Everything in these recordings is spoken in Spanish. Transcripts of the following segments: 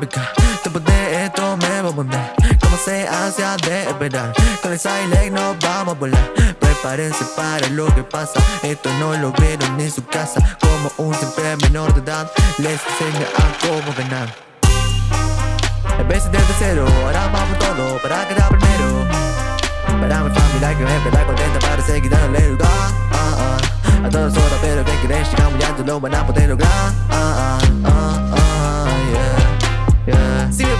Después de esto me voy a poner Como se hace de esperar Con el Silent nos vamos a volar. Prepárense para lo que pasa. Esto no lo vieron en su casa. Como un simple menor de edad Les enseña a cómo ganar En vez de cero, ahora vamos todo para quedar primero. Para mi familia que me espera contenta para seguir dándole lugar. Ah, ah. A todas horas pero que quieren llegar muy alto lo van a poder lograr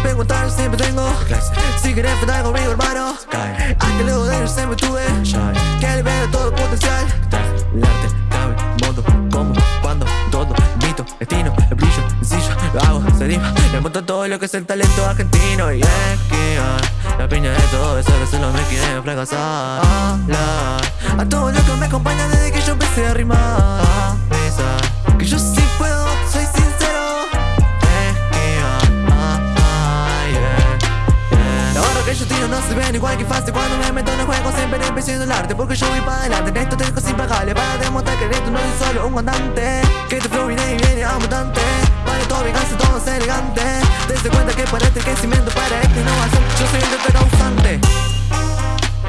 preguntan siempre tengo Si querés faltar conmigo hermano Aunque luego de ellos siempre tuve Que libera todo el potencial. El arte, cabe, modo, cómo, cuando, todo Mito, destino, el brillo, sencillo Lo hago, se rima Le monto todo lo que es el talento argentino Y es que la piña de todo eso que solo me quieren fracasar. A todos los que me acompañan desde que yo empecé a rimar no se ven igual que fácil Cuando me meto en el juego siempre empiezo el arte Porque yo voy para adelante, en esto tengo sin pagarle Para demostrar que esto no es solo un cantante. Que te flow viene y viene abundante Para todo venganza, todo es elegante. Desde cuenta que para este crecimiento, para esta innovación Yo soy el causante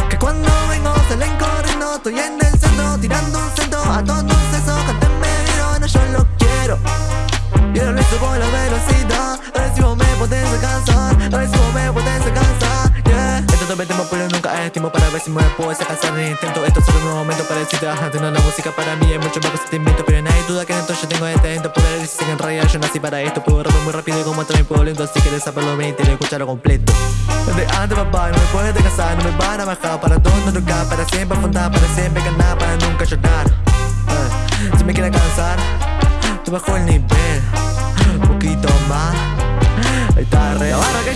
Que cuando vengo salen corriendo Estoy en el centro, tirando un centro. A todos esos cantenme no yo lo quiero. Y ahora le subo la velocidad. A ver si vos me podés alcanzar. A ver si vos me podés tiempo para ver si me puedo sacar el intento. Esto es un momento para decirte ajá Tener la música para mí es mucho más que sentimiento Pero no hay duda que dentro yo tengo este talento Poder decir que en realidad yo nací para esto. Puedo rapar muy rápido y como también puedo lento Así que saberlo bien y escucharlo completo. Desde antes papá no me puedes casar No me van a bajar. Para todo nunca Para siempre afrontar, para siempre ganar Para nunca llorar. Eh, Si me quieres cansar Te bajo el nivel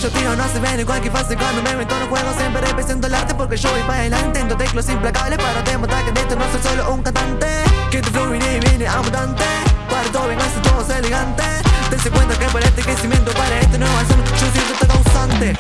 Yo tiro, no se ven igual que fácil cuando me meto en los juegos Siempre represento el arte porque yo voy para adelante Intento teclos implacables para demostrar que esto no soy solo un cantante. Que te fluye y viene a mutante Para todo venganza, todos elegantes Dense cuenta que para este crecimiento, para este nuevo son yo siento esta causante.